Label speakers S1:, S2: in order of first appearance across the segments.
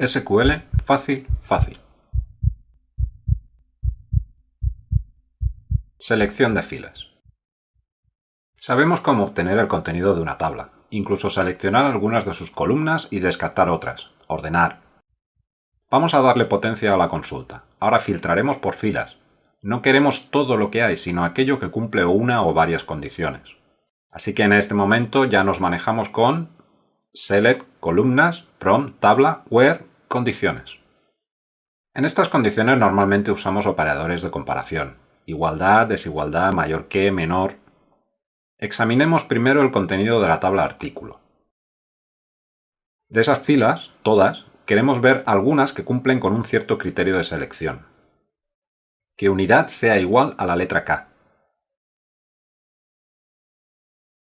S1: SQL fácil, fácil. Selección de filas. Sabemos cómo obtener el contenido de una tabla, incluso seleccionar algunas de sus columnas y descartar otras, ordenar. Vamos a darle potencia a la consulta. Ahora filtraremos por filas. No queremos todo lo que hay, sino aquello que cumple una o varias condiciones. Así que en este momento ya nos manejamos con select, columnas, from, tabla, where, condiciones. En estas condiciones normalmente usamos operadores de comparación. Igualdad, desigualdad, mayor que, menor. Examinemos primero el contenido de la tabla artículo. De esas filas, todas, queremos ver algunas que cumplen con un cierto criterio de selección. Que unidad sea igual a la letra K.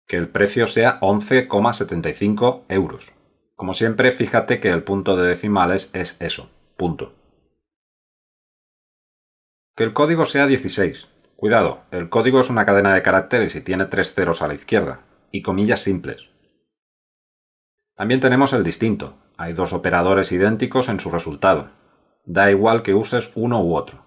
S1: Que el precio sea 11,75 euros. Como siempre, fíjate que el punto de decimales es eso, punto. Que el código sea 16. Cuidado, el código es una cadena de caracteres y tiene tres ceros a la izquierda, y comillas simples. También tenemos el distinto. Hay dos operadores idénticos en su resultado. Da igual que uses uno u otro.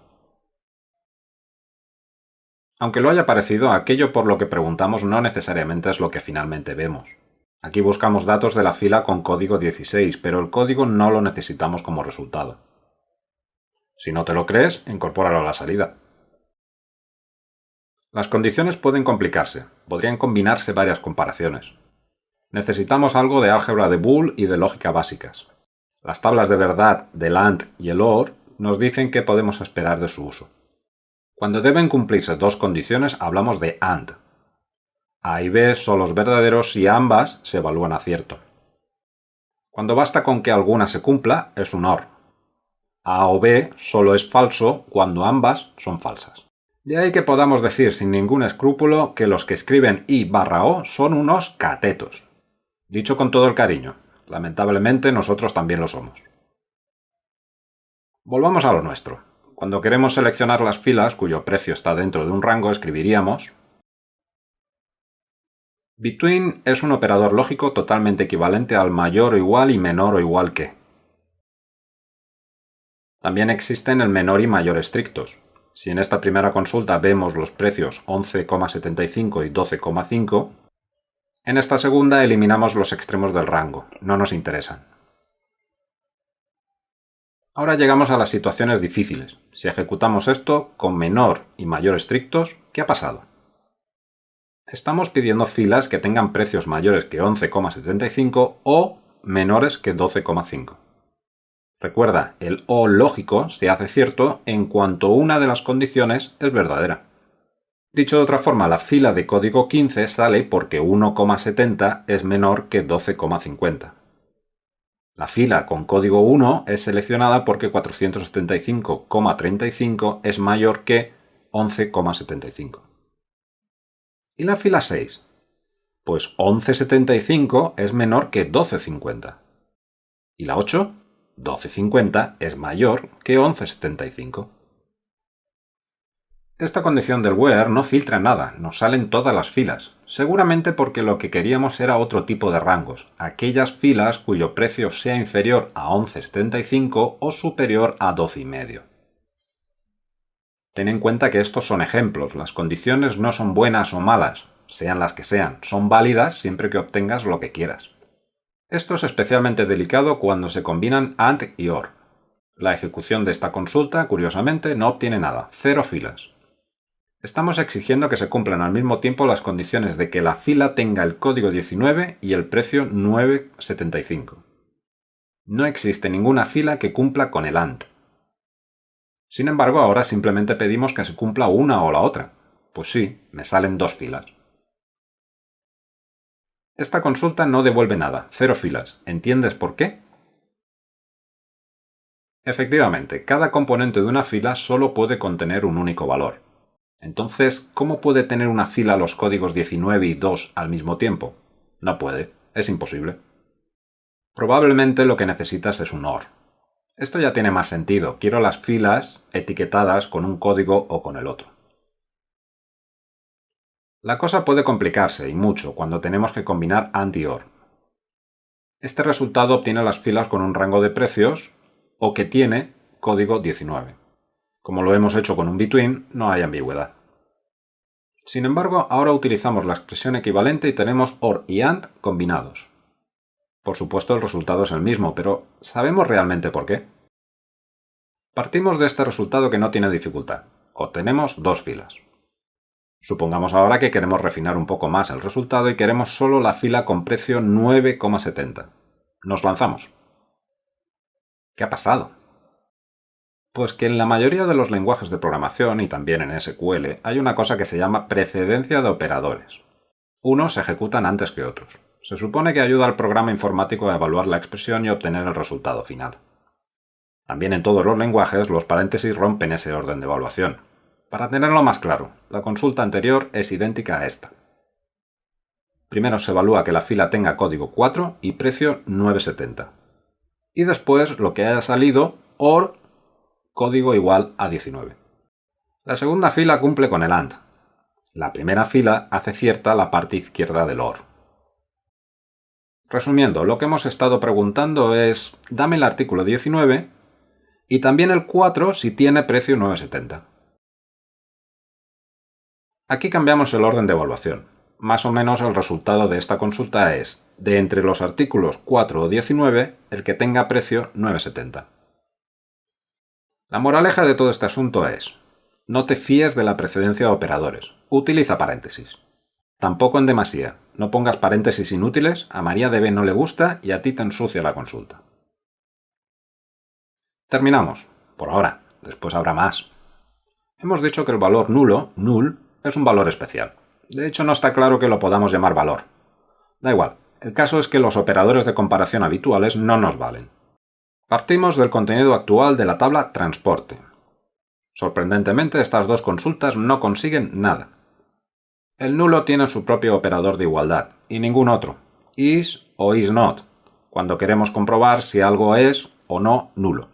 S1: Aunque lo haya parecido, aquello por lo que preguntamos no necesariamente es lo que finalmente vemos. Aquí buscamos datos de la fila con código 16, pero el código no lo necesitamos como resultado. Si no te lo crees, incorpóralo a la salida. Las condiciones pueden complicarse, podrían combinarse varias comparaciones. Necesitamos algo de álgebra de Boole y de lógica básicas. Las tablas de verdad del AND y el OR nos dicen qué podemos esperar de su uso. Cuando deben cumplirse dos condiciones hablamos de AND, a y B son los verdaderos si ambas se evalúan a cierto. Cuando basta con que alguna se cumpla, es un OR. A o B solo es falso cuando ambas son falsas. De ahí que podamos decir sin ningún escrúpulo que los que escriben I barra O son unos catetos. Dicho con todo el cariño, lamentablemente nosotros también lo somos. Volvamos a lo nuestro. Cuando queremos seleccionar las filas cuyo precio está dentro de un rango, escribiríamos Between es un operador lógico totalmente equivalente al mayor o igual y menor o igual que. También existen el menor y mayor estrictos. Si en esta primera consulta vemos los precios 11,75 y 12,5, en esta segunda eliminamos los extremos del rango, no nos interesan. Ahora llegamos a las situaciones difíciles. Si ejecutamos esto con menor y mayor estrictos, ¿qué ha pasado? Estamos pidiendo filas que tengan precios mayores que 11,75 o menores que 12,5. Recuerda, el O lógico se hace cierto en cuanto una de las condiciones es verdadera. Dicho de otra forma, la fila de código 15 sale porque 1,70 es menor que 12,50. La fila con código 1 es seleccionada porque 475,35 es mayor que 11,75. ¿Y la fila 6? Pues 11,75 es menor que 12,50. ¿Y la 8? 12,50 es mayor que 11,75. Esta condición del where no filtra nada, nos salen todas las filas, seguramente porque lo que queríamos era otro tipo de rangos, aquellas filas cuyo precio sea inferior a 11,75 o superior a 12,5. Ten en cuenta que estos son ejemplos, las condiciones no son buenas o malas, sean las que sean, son válidas siempre que obtengas lo que quieras. Esto es especialmente delicado cuando se combinan AND y OR. La ejecución de esta consulta, curiosamente, no obtiene nada, cero filas. Estamos exigiendo que se cumplan al mismo tiempo las condiciones de que la fila tenga el código 19 y el precio 9,75. No existe ninguna fila que cumpla con el AND. Sin embargo, ahora simplemente pedimos que se cumpla una o la otra. Pues sí, me salen dos filas. Esta consulta no devuelve nada, cero filas. ¿Entiendes por qué? Efectivamente, cada componente de una fila solo puede contener un único valor. Entonces, ¿cómo puede tener una fila los códigos 19 y 2 al mismo tiempo? No puede, es imposible. Probablemente lo que necesitas es un OR, esto ya tiene más sentido. Quiero las filas etiquetadas con un código o con el otro. La cosa puede complicarse, y mucho, cuando tenemos que combinar AND y OR. Este resultado obtiene las filas con un rango de precios, o que tiene código 19. Como lo hemos hecho con un between, no hay ambigüedad. Sin embargo, ahora utilizamos la expresión equivalente y tenemos OR y AND combinados. Por supuesto, el resultado es el mismo, pero ¿sabemos realmente por qué? Partimos de este resultado que no tiene dificultad. Obtenemos dos filas. Supongamos ahora que queremos refinar un poco más el resultado y queremos solo la fila con precio 9,70. Nos lanzamos. ¿Qué ha pasado? Pues que en la mayoría de los lenguajes de programación y también en SQL hay una cosa que se llama precedencia de operadores. Unos se ejecutan antes que otros. Se supone que ayuda al programa informático a evaluar la expresión y obtener el resultado final. También en todos los lenguajes los paréntesis rompen ese orden de evaluación, para tenerlo más claro, la consulta anterior es idéntica a esta. Primero se evalúa que la fila tenga código 4 y precio 970. Y después lo que haya salido OR código igual a 19. La segunda fila cumple con el AND. La primera fila hace cierta la parte izquierda del OR. Resumiendo, lo que hemos estado preguntando es, dame el artículo 19 y también el 4 si tiene precio 970. Aquí cambiamos el orden de evaluación. Más o menos el resultado de esta consulta es, de entre los artículos 4 o 19, el que tenga precio 9,70. La moraleja de todo este asunto es, no te fíes de la precedencia de operadores, utiliza paréntesis. Tampoco en demasía, no pongas paréntesis inútiles, a María DB no le gusta y a ti te ensucia la consulta. Terminamos, por ahora, después habrá más. Hemos dicho que el valor nulo, null, es un valor especial. De hecho, no está claro que lo podamos llamar valor. Da igual, el caso es que los operadores de comparación habituales no nos valen. Partimos del contenido actual de la tabla transporte. Sorprendentemente, estas dos consultas no consiguen nada. El nulo tiene su propio operador de igualdad, y ningún otro, is o is not, cuando queremos comprobar si algo es o no nulo.